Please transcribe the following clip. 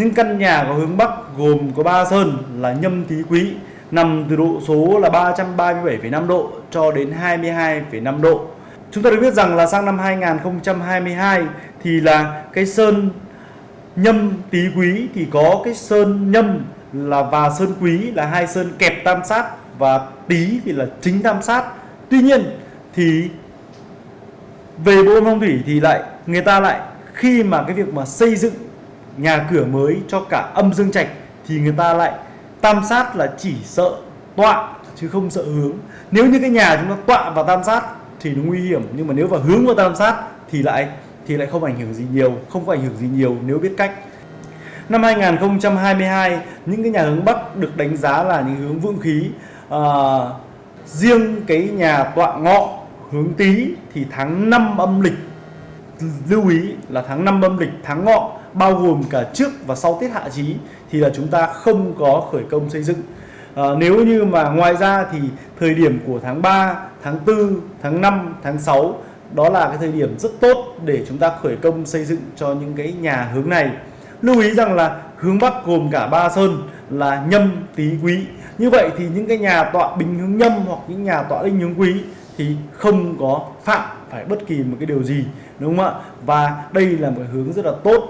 Những căn nhà có hướng Bắc gồm có 3 sơn là nhâm tý quý nằm từ độ số là 337,5 độ cho đến 22,5 độ. Chúng ta được biết rằng là sang năm 2022 thì là cái sơn nhâm tý quý thì có cái sơn nhâm là và sơn quý là hai sơn kẹp tam sát và tý thì là chính tam sát. Tuy nhiên thì về bộ phong thủy thì lại người ta lại khi mà cái việc mà xây dựng nhà cửa mới cho cả âm dương trạch thì người ta lại tam sát là chỉ sợ tọa chứ không sợ hướng. Nếu như cái nhà chúng ta tọa vào tam sát thì nó nguy hiểm nhưng mà nếu vào hướng vào tam sát thì lại thì lại không ảnh hưởng gì nhiều không có ảnh hưởng gì nhiều nếu biết cách. Năm 2022 những cái nhà hướng Bắc được đánh giá là những hướng vượng khí à, riêng cái nhà tọa ngọ hướng tý thì tháng 5 âm lịch lưu ý là tháng 5 âm lịch tháng ngọ bao gồm cả trước và sau tiết hạ chí thì là chúng ta không có khởi công xây dựng. À, nếu như mà ngoài ra thì thời điểm của tháng 3 tháng 4 tháng 5 tháng 6 đó là cái thời điểm rất tốt để chúng ta khởi công xây dựng cho những cái nhà hướng này. Lưu ý rằng là hướng Bắc gồm cả ba sơn là nhâm tý quý. Như vậy thì những cái nhà tọa bình hướng nhâm hoặc những nhà tọa linh hướng quý thì không có phạm phải bất kỳ một cái điều gì đúng không ạ? Và đây là một hướng rất là tốt